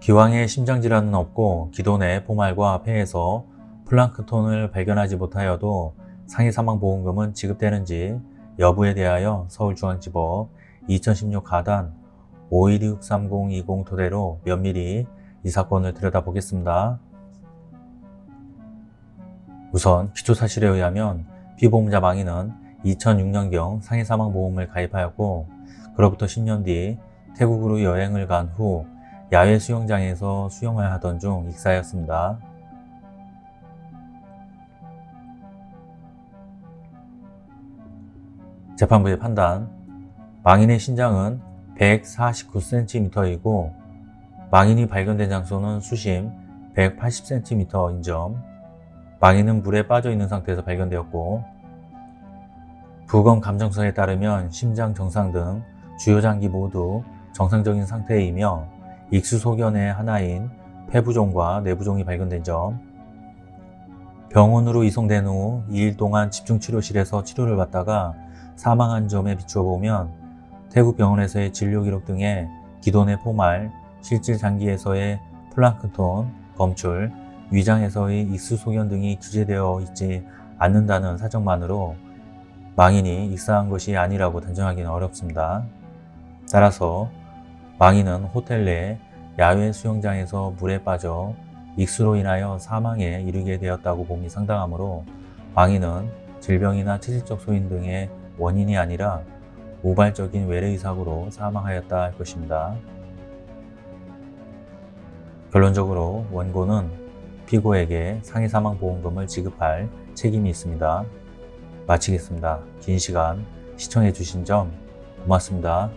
기왕에 심장질환은 없고 기존의 포말과 폐에서 플랑크톤을 발견하지 못하여도 상해 사망보험금은 지급되는지 여부에 대하여 서울중앙지법 2016 가단 5163020 토대로 면밀히 이 사건을 들여다보겠습니다. 우선 기초사실에 의하면 피보험자 망인은 2006년경 상해사망보험을 가입하였고 그로부터 10년 뒤 태국으로 여행을 간 후 야외 수영장에서 수영을 하던 중 익사하였습니다. 재판부의 판단 망인의 신장은 149cm이고 망인이 발견된 장소는 수심 180cm인 점 망인은 물에 빠져 있는 상태에서 발견되었고 부검 감정서에 따르면 심장 정상 등 주요 장기 모두 정상적인 상태이며 익수소견의 하나인 폐부종과 내부종이 발견된 점 병원으로 이송된 후 2일 동안 집중치료실에서 치료를 받다가 사망한 점에 비추어 보면 태국 병원에서의 진료 기록 등에 기존의 포말, 실질 장기에서의 플랑크톤, 검출, 위장에서의 익수소견 등이 기재되어 있지 않는다는 사정만으로 망인이 익사한 것이 아니라고 단정하기는 어렵습니다. 따라서 망인은 호텔 내 야외 수영장에서 물에 빠져 익수로 인하여 사망에 이르게 되었다고 봄이 상당하므로 망인은 질병이나 체질적 소인 등의 원인이 아니라 우발적인 외래의 사고로 사망하였다 할 것입니다. 결론적으로 원고는 피고에게 상해사망보험금을 지급할 책임이 있습니다. 마치겠습니다. 긴 시간 시청해 주신 점 고맙습니다.